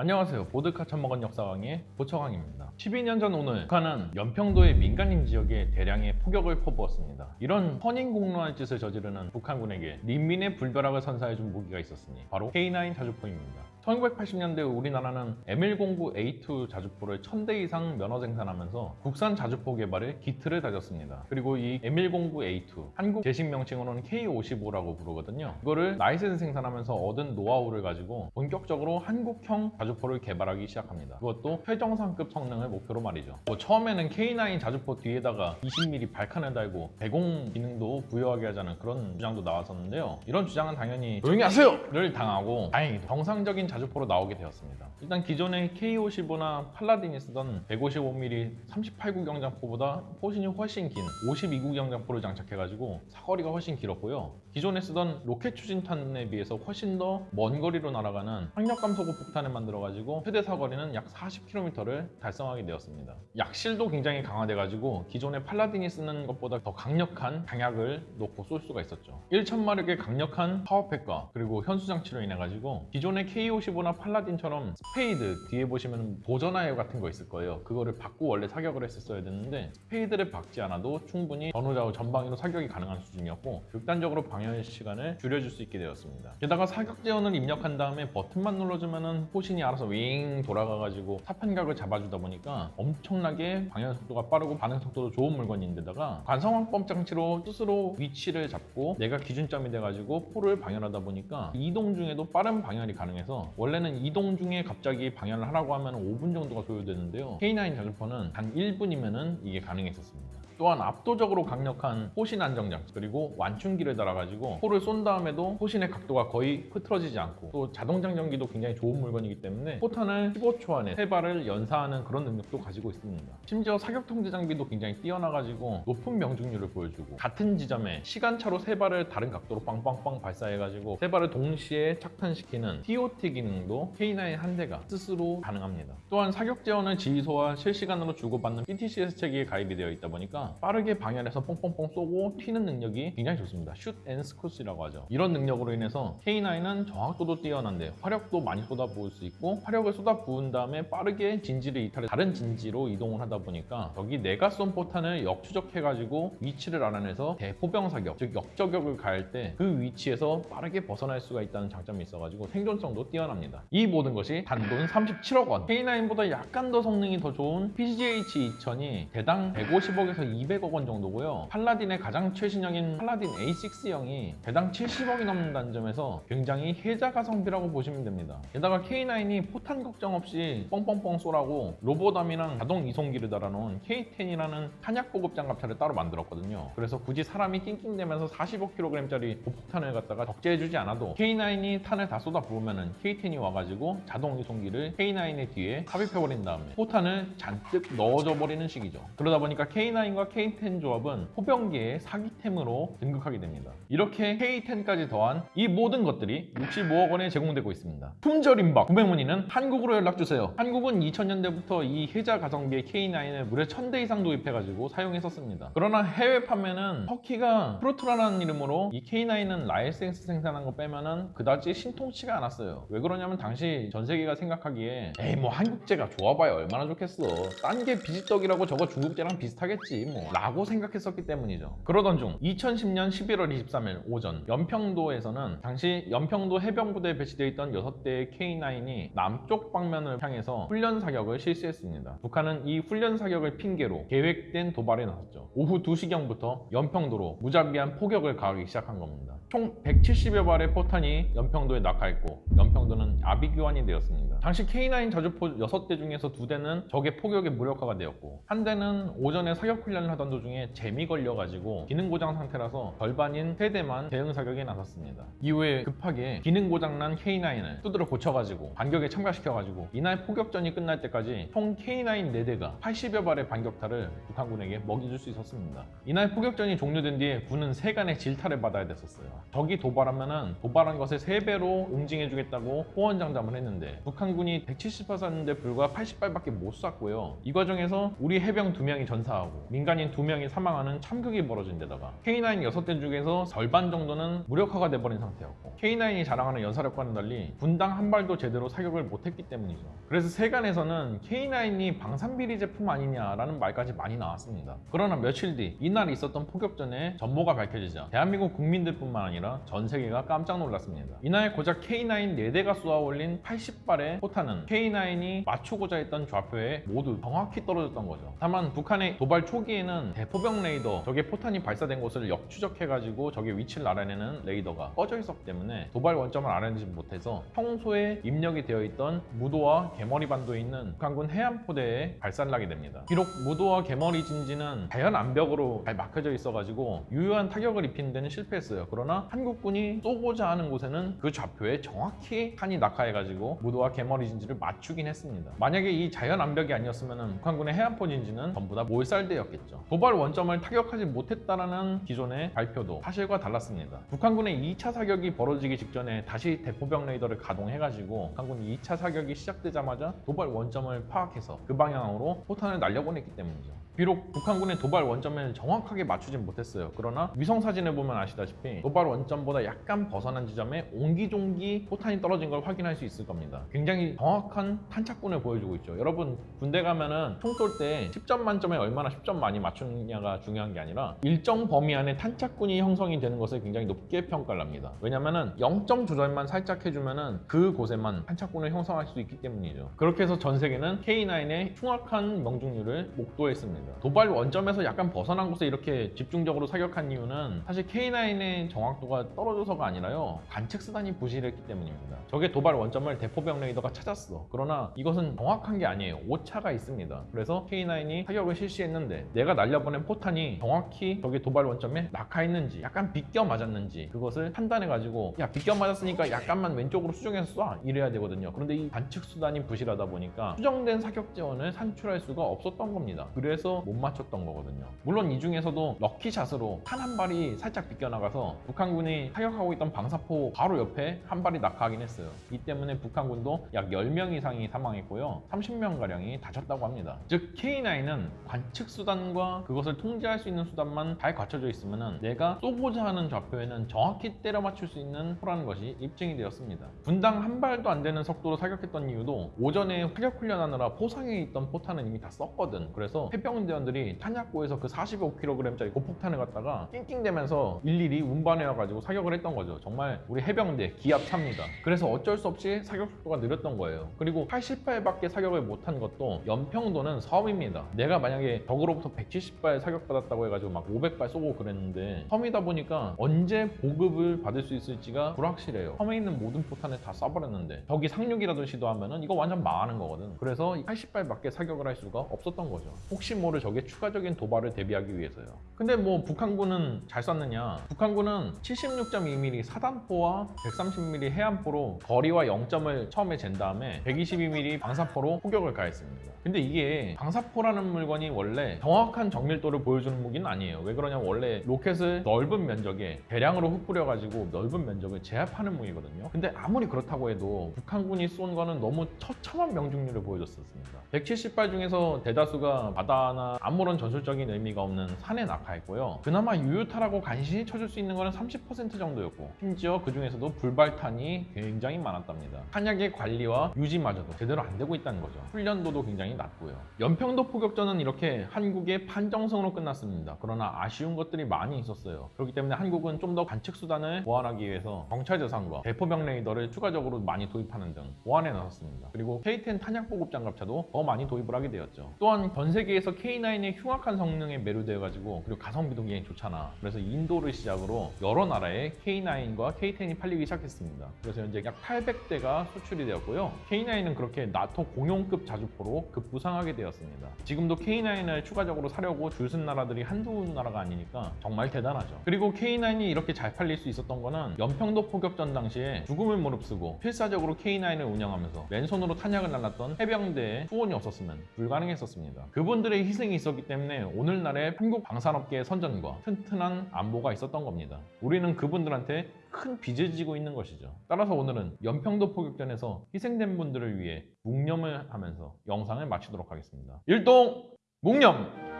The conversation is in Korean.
안녕하세요. 보드카 처먹은 역사 강의 보처강입니다. 12년 전 오늘 북한은 연평도의 민간인 지역에 대량의 포격을 퍼부었습니다. 이런 천인공노할 짓을 저지르는 북한군에게 인민의 불벼락을 선사해준 무기가 있었으니 바로 K9 자주포입니다. 1980년대 우리나라는 M109A2 자주포를 1000대 이상 면허 생산하면서 국산 자주포 개발에 기틀을 다졌습니다. 그리고 이 M109A2 한국 제식 명칭으로는 K55라고 부르거든요. 이거를 라이센스 생산하면서 얻은 노하우를 가지고 본격적으로 한국형 자주포를 개발하기 시작합니다. 그것도 최정상급 성능을 목표로 말이죠. 뭐 처음에는 K9 자주포 뒤에다가 20mm 발칸을 달고 대공 기능도 부여하게 하자는 그런 주장도 나왔었는데요. 이런 주장은 당연히 조용히 하세요!를 당하고 다행히도 정상적인 자주포로 나오게 되었습니다. 일단 기존의 K55나 팔라딘이 쓰던 155mm 38구경장포보다 포신이 훨씬 긴 52구경장포를 장착해가지고 사거리가 훨씬 길었고요. 기존에 쓰던 로켓 추진탄에 비해서 훨씬 더 먼 거리로 날아가는 항력 감소 고폭탄을 만들어가지고 최대 사거리는 약 40km를 달성하게 되었습니다. 약실도 굉장히 강화돼가지고 기존의 팔라딘이 쓰는 것보다 더 강력한 장약을 넣고 쏠 수가 있었죠. 1천마력의 강력한 파워팩과 그리고 현수장치로 인해가지고 기존의 K55 나 팔라딘처럼 spade 뒤에 보시면 보전하여 같은 거 있을 거예요. 그거를 받고 원래 사격을 했었어야 됐는데 spade를 박지 않아도 충분히 전후좌우 전방위로 사격이 가능한 수준이었고 극단적으로 방열 시간을 줄여줄 수 있게 되었습니다. 게다가 사격 제어를 입력한 다음에 버튼만 눌러주면은 포신이 알아서 윙 돌아가가지고 사편각을 잡아주다 보니까 엄청나게 방열 속도가 빠르고 반응 속도도 좋은 물건인데다가 관성항법 장치로 스스로 위치를 잡고 내가 기준점이 돼가지고 포를 방열하다 보니까 이동 중에도 빠른 방열이 가능해서 원래는 이동 중에 갑자기 방열을 하라고 하면 5분 정도가 소요되는데요. K9 자주포는 단 1분이면은 이게 가능했었습니다. 또한 압도적으로 강력한 포신 안정 장치 그리고 완충기를 달아가지고 포를 쏜 다음에도 포신의 각도가 거의 흐트러지지 않고 또 자동 장전기도 굉장히 좋은 물건이기 때문에 포탄을 15초 안에 세 발을 연사하는 그런 능력도 가지고 있습니다. 심지어 사격 통제 장비도 굉장히 뛰어나가지고 높은 명중률을 보여주고 같은 지점에 시간차로 세 발을 다른 각도로 빵빵빵 발사해가지고 세 발을 동시에 착탄시키는 TOT 기능도 K9 한 대가 스스로 가능합니다. 또한 사격 제어는 지휘소와 실시간으로 주고받는 BTCS 체계에 가입이 되어 있다 보니까 빠르게 방열해서 뽕뽕뽕 쏘고 튀는 능력이 굉장히 좋습니다. shoot and scoot라고 하죠. 이런 능력으로 인해서 K9은 정확도도 뛰어난데 화력도 많이 쏟아부을 수 있고 화력을 쏟아부은 다음에 빠르게 진지를 이탈해 다른 진지로 이동을 하다 보니까 여기 내가 쏜 포탄을 역추적해가지고 위치를 알아내서 대포병 사격, 즉 역저격을 가할 때 그 위치에서 빠르게 벗어날 수가 있다는 장점이 있어가지고 생존성도 뛰어납니다. 이 모든 것이 단돈 37억 원, K9보다 약간 더 성능이 더 좋은 PzH 2000이 대당 150억에서 200억 원 정도고요. 팔라딘의 가장 최신형인 팔라딘 A6형이 대당 70억이 넘는다는 점에서 굉장히 혜자 가성비라고 보시면 됩니다. 게다가 K9이 포탄 걱정 없이 뻥뻥뻥 쏘라고 로봇 arm이랑 자동 이송기를 달아놓은 K10이라는 탄약 보급 장갑차를 따로 만들었거든요. 그래서 굳이 사람이 낑낑대면서 45kg짜리 고폭탄을 갖다가 적재해주지 않아도 K9이 탄을 다 쏟아 부으면은 K10이 와가지고 자동 이송기를 K9의 뒤에 삽입해버린 다음에 포탄을 잔뜩 넣어줘 버리는 식이죠. 그러다 보니까 K9과 K10 조합은 포병계의 사기템으로 등극하게 됩니다. 이렇게 K10까지 더한 이 모든 것들이 65억 원에 제공되고 있습니다. 품절 임박 구매 문의는 한국으로 연락주세요. 한국은 2000년대부터 이 혜자 가성비의 K9을 무려 1000대 이상 도입해가지고 사용했었습니다. 그러나 해외 판매는 터키가 프르트나라는 이름으로 이 K9은 라이센스 생산한 거 빼면은 그다지 신통치가 않았어요. 왜 그러냐면 당시 전 세계가 생각하기에 에이 뭐 한국제가 좋아봐야 얼마나 좋겠어. 딴 게 비지떡이라고 저거 중국제랑 비슷하겠지 뭐 라고 생각했었기 때문이죠. 그러던 중 2010년 11월 23일 오전 연평도에서는 당시 연평도 해병부대에 배치되어 있던 6대의 K9이 남쪽 방면을 향해서 훈련 사격을 실시했습니다. 북한은 이 훈련 사격을 핑계로 계획된 도발에 나섰죠. 오후 2시경부터 연평도로 무자비한 포격을 가하기 시작한 겁니다. 총 170여 발의 포탄이 연평도에 낙하했고 연평도는 아비규환이 되었습니다. 당시 K9 자주포 6대 중에서 2대는 적의 포격에 무력화가 되었고 한 대는 오전에 사격 훈련을 하던 도중에 잼이 걸려가지고 기능 고장 상태라서 절반인 3대만 대응 사격에 나섰습니다. 이후에 급하게 기능 고장난 K9을 두드러 고쳐가지고 반격에 참가시켜가지고 이날 포격전이 끝날 때까지 총 K9 4대가 80여 발의 반격타를 북한군에게 먹여줄 수 있었습니다. 이날 포격전이 종료된 뒤에 군은 세간의 질타를 받아야 됐었어요. 적이 도발하면은 도발한 것의 3배로 응징해주겠 다는 쏘겠다고 호언장담을 했는데 북한군이 170발 쐈는데 불과 80발밖에 못 쐈고요. 이 과정에서 우리 해병 2명이 전사하고 민간인 2명이 사망하는 참극이 벌어진 데다가 K9 6대 중에서 절반 정도는 무력화가 돼버린 상태였고 K9이 자랑하는 연사력과는 달리 분당 한 발도 제대로 사격을 못했기 때문이죠. 그래서 세간에서는 K9이 방산비리 제품 아니냐라는 말까지 많이 나왔습니다. 그러나 며칠 뒤 이날 있었던 포격전의 전모가 밝혀지자 대한민국 국민들뿐만 아니라 전 세계가 깜짝 놀랐습니다. 이날 고작 K9 4대가 쏘아 올린 80발의 포탄은 K9이 맞추고자 했던 좌표에 모두 정확히 떨어졌던 거죠. 다만 북한의 도발 초기에는 대포병 레이더, 적의 포탄이 발사된 곳을 역추적해가지고 적의 위치를 알아내는 레이더가 꺼져 있었기 때문에 도발 원점을 알아내지 못해서 평소에 입력이 되어 있던 무도와 개머리 반도에 있는 북한군 해안포대에 발사를 하게 됩니다. 비록 무도와 개머리 진지는 자연 암벽으로 잘 막혀져 있어가지고 유효한 타격을 입히는 데는 실패했어요. 그러나 한국군이 쏘고자 하는 곳에는 그 좌표에 정확히 칸이 낙하해가지고 무도와 개머리 진지를 맞추긴 했습니다. 만약에 이 자연 암벽이 아니었으면 북한군의 해안포 진지는 전부 다 몰살대였겠죠. 도발 원점을 타격하지 못했다라는 기존의 발표도 사실과 달랐습니다. 북한군의 2차 사격이 벌어지기 직전에 다시 대포병 레이더를 가동해가지고 북한군이 2차 사격이 시작되자마자 도발 원점을 파악해서 그 방향으로 포탄을 날려보냈기 때문이죠. 비록 북한군의 도발 원점을 정확하게 맞추진 못했어요. 그러나 위성 사진을 보면 아시다시피 도발 원점보다 약간 벗어난 지점에 옹기종기 포탄이 떨어진 걸 확인할 수 있을 겁니다. 굉장히 정확한 탄착군을 보여주고 있죠. 여러분 군대 가면은 총 쏠 때 10점 만점에 얼마나 10점 많이 맞추느냐가 중요한 게 아니라 일정 범위 안에 탄착군이 형성이 되는 것을 굉장히 높게 평가를 합니다. 왜냐면은 0점 조절만 살짝 해주면은 그 곳에만 탄착군을 형성할 수 있기 때문이죠. 그렇게 해서 전 세계는 K9의 흉악한 명중률을 목도했습니다. 도발 원점에서 약간 벗어난 곳에 이렇게 집중적으로 사격한 이유는 사실 K9의 정확도가 떨어져서가 아니라요. 관측 수단이 부실했기 때문입니다. 적의 도발 원점을 대포병 레이더가 찾았어. 그러나 이것은 정확한 게 아니에요. 오차가 있습니다. 그래서 K9이 사격을 실시했는데 내가 날려보낸 포탄이 정확히 적의 도발 원점에 낙하했는지 약간 비껴 맞았는지 그것을 판단해가지고 야 비껴 맞았으니까 약간만 왼쪽으로 수정해서 쏴 이래야 되거든요. 그런데 이 관측 수단이 부실하다 보니까 수정된 사격 지원을 산출할 수가 없었던 겁니다. 그래서 못 맞췄던 거거든요. 물론 이 중에서도 럭키샷으로 탄 한 발이 살짝 비껴나가서 북한군이 사격하고 있던 방사포 바로 옆에 한 발이 낙하하긴 했어요. 이 때문에 북한군도 약 10명 이상이 사망했고요. 30명가량이 다쳤다고 합니다. 즉 K9은 관측 수단과 그것을 통제할 수 있는 수단만 잘 갖춰져 있으면 내가 쏘고자 하는 좌표에는 정확히 때려 맞출 수 있는 포라는 것이 입증이 되었습니다. 분당 한 발도 안 되는 속도로 사격했던 이유도 오전에 사격 훈련하느라 포상에 있던 포탄은 이미 다 썼거든. 그래서 해병 대원들이 탄약고에서 그 45kg짜리 고폭탄을 갖다가 낑낑대면서 일일이 운반해 와가지고 사격을 했던 거죠. 정말 우리 해병대 기합차입니다. 그래서 어쩔 수 없이 사격 속도가 느렸던 거예요. 그리고 88밖에 사격을 못한 것도 연평도는 섬입니다. 내가 만약에 적으로부터 170발 사격받았다고 해가지고 막 500발 쏘고 그랬는데 섬이다 보니까 언제 보급을 받을 수 있을지가 불확실해요. 섬에 있는 모든 포탄을 다 쏴버렸는데 적이 상륙이라도 시도하면은 이거 완전 망하는 거거든. 그래서 80발밖에 사격을 할 수가 없었던 거죠. 혹시 모를 적의 추가적인 도발을 대비하기 위해서요. 근데 뭐 북한군은 잘 쐈느냐? 북한군은 76.2mm 사단포와 130mm 해안포로 거리와 0점을 처음에 잰 다음에 122mm 방사포로 포격을 가했습니다. 근데 이게 방사포라는 물건이 원래 정확한 정밀도를 보여주는 무기는 아니에요. 왜 그러냐면 원래 로켓을 넓은 면적에 대량으로 흩뿌려가지고 넓은 면적을 제압하는 무기거든요. 근데 아무리 그렇다고 해도 북한군이 쏜 거는 너무 처참한 명중률을 보여줬었습니다. 170발 중에서 대다수가 바다나 아무런 전술적인 의미가 없는 산에 낙하했고요. 그나마 유효타라고 간신히 쳐줄 수 있는 거는 30% 정도였고 심지어 그 중에서도 불발탄이 굉장히 많았답니다. 탄약의 관리와 유지마저도 제대로 안 되고 있다는 거죠. 훈련도도 굉장히 낮고요. 연평도 포격전은 이렇게 한국의 판정성으로 끝났습니다. 그러나 아쉬운 것들이 많이 있었어요. 그렇기 때문에 한국은 좀 더 관측 수단을 보완하기 위해서 정찰 저상과 대포병 레이더를 추가적으로 많이 도입하는 등 보완에 나섰습니다. 그리고 K-10 탄약 보급 장갑차도 더 많이 도입을 하게 되었죠. 또한 전 세계에서 K9의 흉악한 성능에 매료되어가지고 그리고 가성비도 굉장히 좋잖아. 그래서 인도를 시작으로 여러 나라에 K9과 K10이 팔리기 시작했습니다. 그래서 현재 약 800대가 수출이 되었고요. K9은 그렇게 나토 공용급 자주포로 급부상하게 되었습니다. 지금도 K9을 추가적으로 사려고 줄 쓴 나라들이 한두 나라가 아니니까 정말 대단하죠. 그리고 K9이 이렇게 잘 팔릴 수 있었던 거는 연평도 포격전 당시에 죽음을 무릅쓰고 필사적으로 K9을 운영하면서 맨손으로 탄약을 날랐던 해병대의 후원이 없었으면 불가능했었습니다. 그분들의 희생 희생이 있었기 때문에 오늘날의 한국 방산업계의 선전과 튼튼한 안보가 있었던 겁니다. 우리는 그분들한테 큰 빚을 지고 있는 것이죠. 따라서 오늘은 연평도 포격전에서 희생된 분들을 위해 묵념을 하면서 영상을 마치도록 하겠습니다. 일동 묵념!